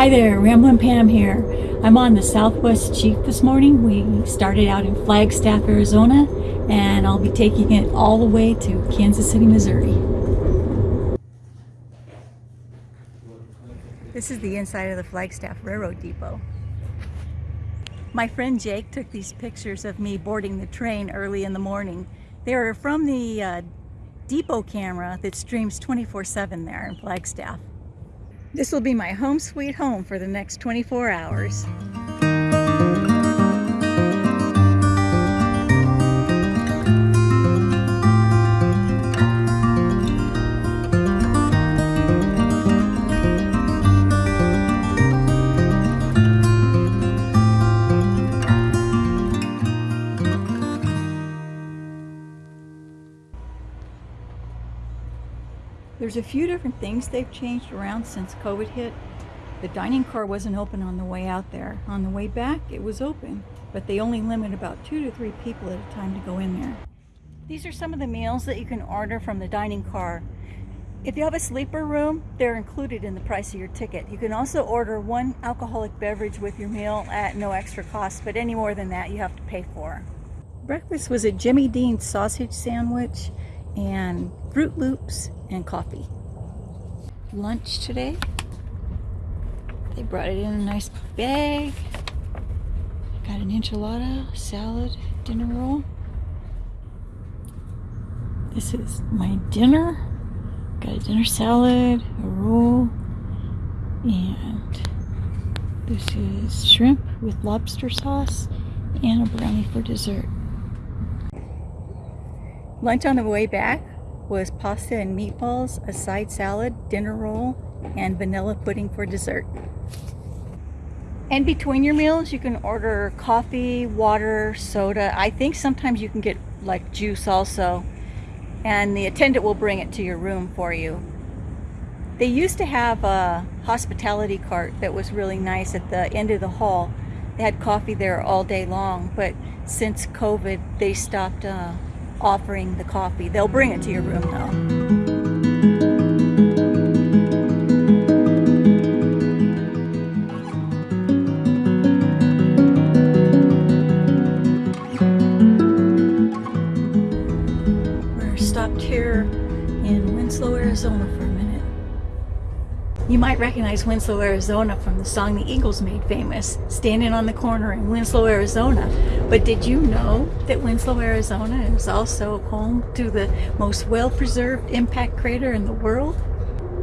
Hi there, Ramblin' Pam here. I'm on the Southwest Chief this morning. We started out in Flagstaff, Arizona, and I'll be taking it all the way to Kansas City, Missouri. This is the inside of the Flagstaff Railroad Depot. My friend Jake took these pictures of me boarding the train early in the morning. They are from the uh, depot camera that streams 24-7 there in Flagstaff. This will be my home sweet home for the next 24 hours. There's a few different things they've changed around since COVID hit. The dining car wasn't open on the way out there. On the way back, it was open, but they only limit about two to three people at a time to go in there. These are some of the meals that you can order from the dining car. If you have a sleeper room, they're included in the price of your ticket. You can also order one alcoholic beverage with your meal at no extra cost, but any more than that you have to pay for. Breakfast was a Jimmy Dean sausage sandwich and Froot Loops and coffee. Lunch today, they brought it in a nice bag. Got an enchilada, salad, dinner roll. This is my dinner. Got a dinner salad, a roll, and this is shrimp with lobster sauce and a brownie for dessert. Lunch on the way back was pasta and meatballs, a side salad, dinner roll, and vanilla pudding for dessert. And between your meals, you can order coffee, water, soda. I think sometimes you can get like juice also. And the attendant will bring it to your room for you. They used to have a hospitality cart that was really nice at the end of the hall. They had coffee there all day long, but since COVID, they stopped uh, offering the coffee. They'll bring it to your room though. You might recognize Winslow, Arizona from the song the Eagles made famous, Standing on the Corner in Winslow, Arizona. But did you know that Winslow, Arizona is also home to the most well-preserved impact crater in the world?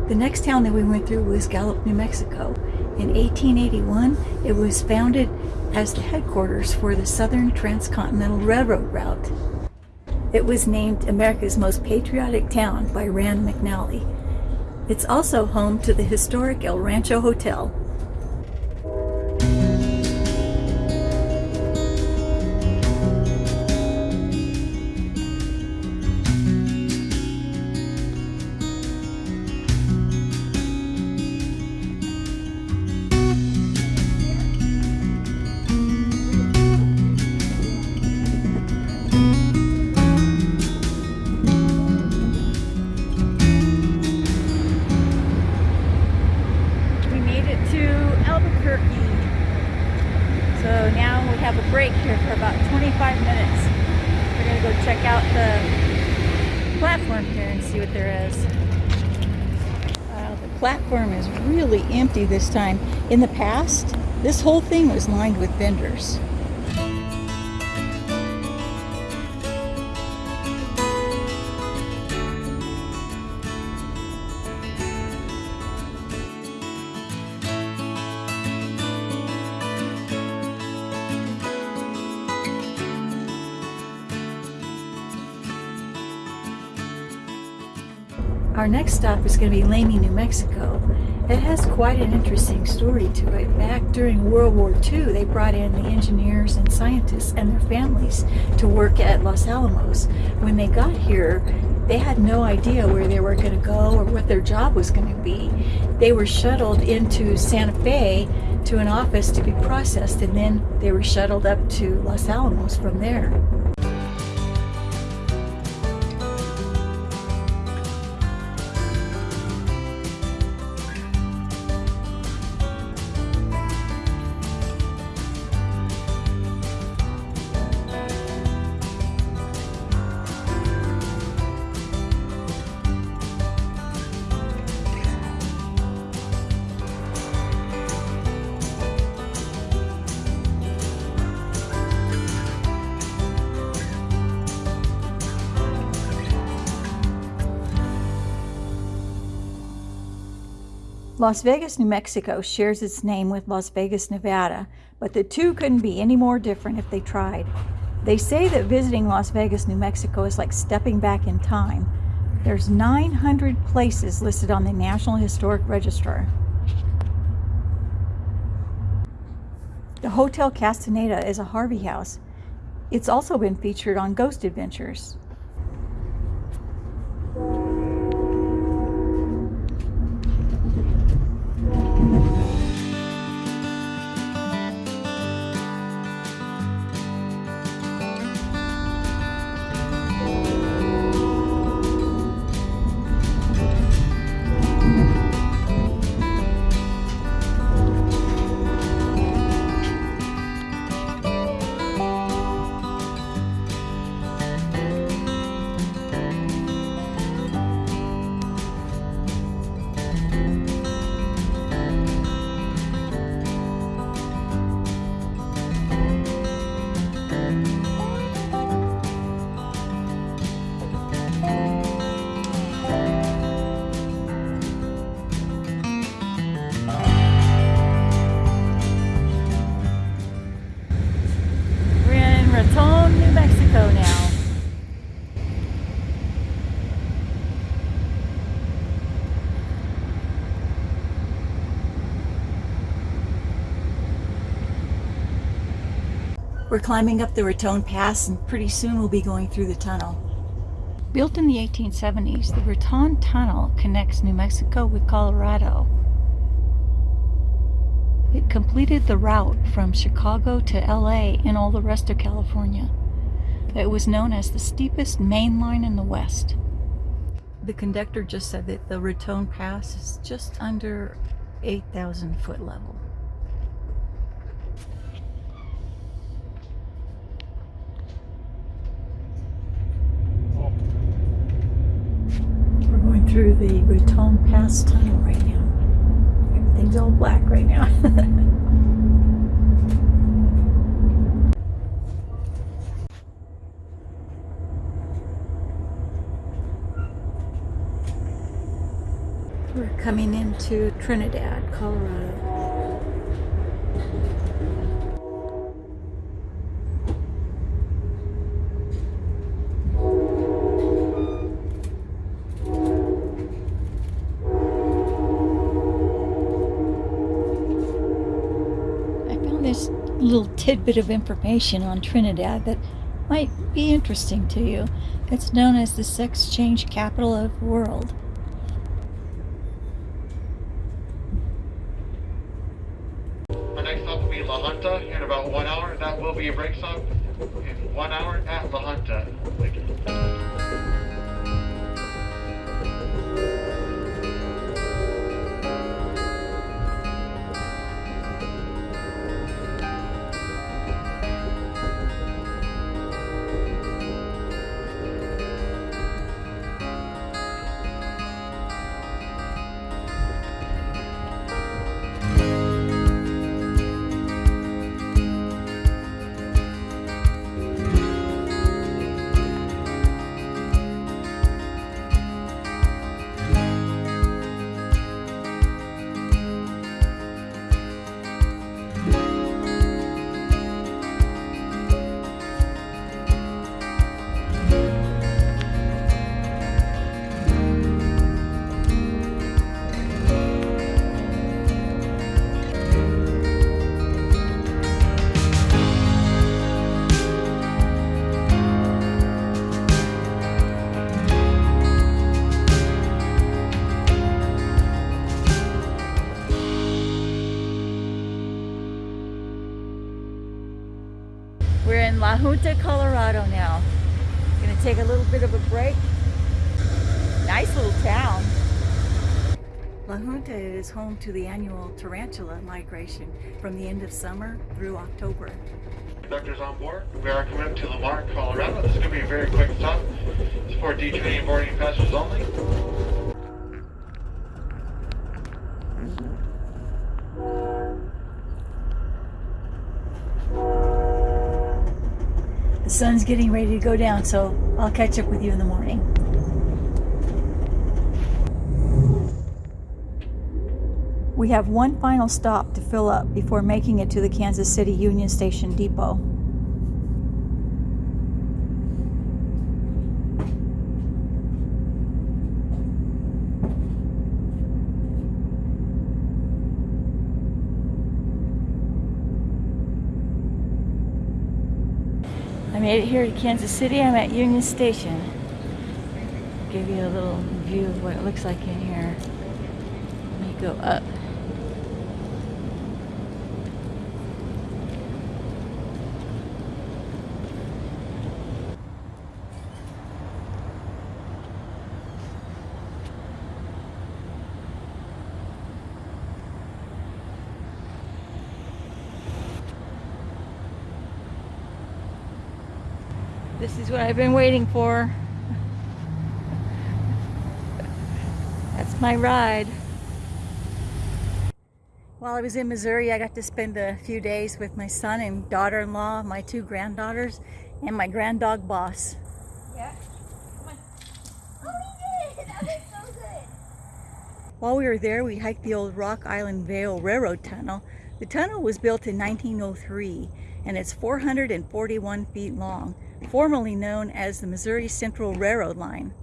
The next town that we went through was Gallup, New Mexico. In 1881, it was founded as the headquarters for the Southern Transcontinental Railroad route. It was named America's Most Patriotic Town by Rand McNally. It's also home to the historic El Rancho Hotel, out the platform here and see what there is. The platform is really empty this time. In the past, this whole thing was lined with vendors. Our next stop is going to be Lamy, New Mexico. It has quite an interesting story to it. Back during World War II, they brought in the engineers and scientists and their families to work at Los Alamos. When they got here, they had no idea where they were going to go or what their job was going to be. They were shuttled into Santa Fe to an office to be processed and then they were shuttled up to Los Alamos from there. Las Vegas, New Mexico shares its name with Las Vegas, Nevada, but the two couldn't be any more different if they tried. They say that visiting Las Vegas, New Mexico is like stepping back in time. There's 900 places listed on the National Historic Register. The Hotel Castaneda is a Harvey house. It's also been featured on Ghost Adventures. We're climbing up the Raton Pass and pretty soon we'll be going through the tunnel. Built in the 1870s, the Raton Tunnel connects New Mexico with Colorado. It completed the route from Chicago to LA and all the rest of California. It was known as the steepest main line in the West. The conductor just said that the Raton Pass is just under 8,000 foot level. We're going through the Raton Pass tunnel right now. Everything's all black right now. We're coming into Trinidad, Colorado. I found this little tidbit of information on Trinidad that might be interesting to you. It's known as the sex change capital of the world. Our next stop will be La Junta in about one hour. That will be a break stop in one hour at La Junta. La Junta, Colorado now. Gonna take a little bit of a break. Nice little town. La Junta is home to the annual tarantula migration from the end of summer through October. Conductors on board. We are coming up to Lamar, Colorado. This is going to be a very quick stop. It's for D20 boarding passengers only. Sun's getting ready to go down, so I'll catch up with you in the morning. We have one final stop to fill up before making it to the Kansas City Union Station Depot. Made it here to Kansas City. I'm at Union Station. Give you a little view of what it looks like in here. Let me go up. This is what I've been waiting for. That's my ride. While I was in Missouri, I got to spend a few days with my son and daughter-in-law, my two granddaughters, and my grand dog boss. Yeah. Come on. Oh, we did! That was so good. While we were there, we hiked the old Rock Island Vale Railroad Tunnel. The tunnel was built in 1903 and it's 441 feet long, formerly known as the Missouri Central Railroad Line.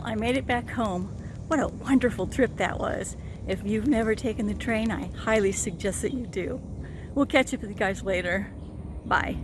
Well, I made it back home. What a wonderful trip that was. If you've never taken the train, I highly suggest that you do. We'll catch up with you guys later. Bye.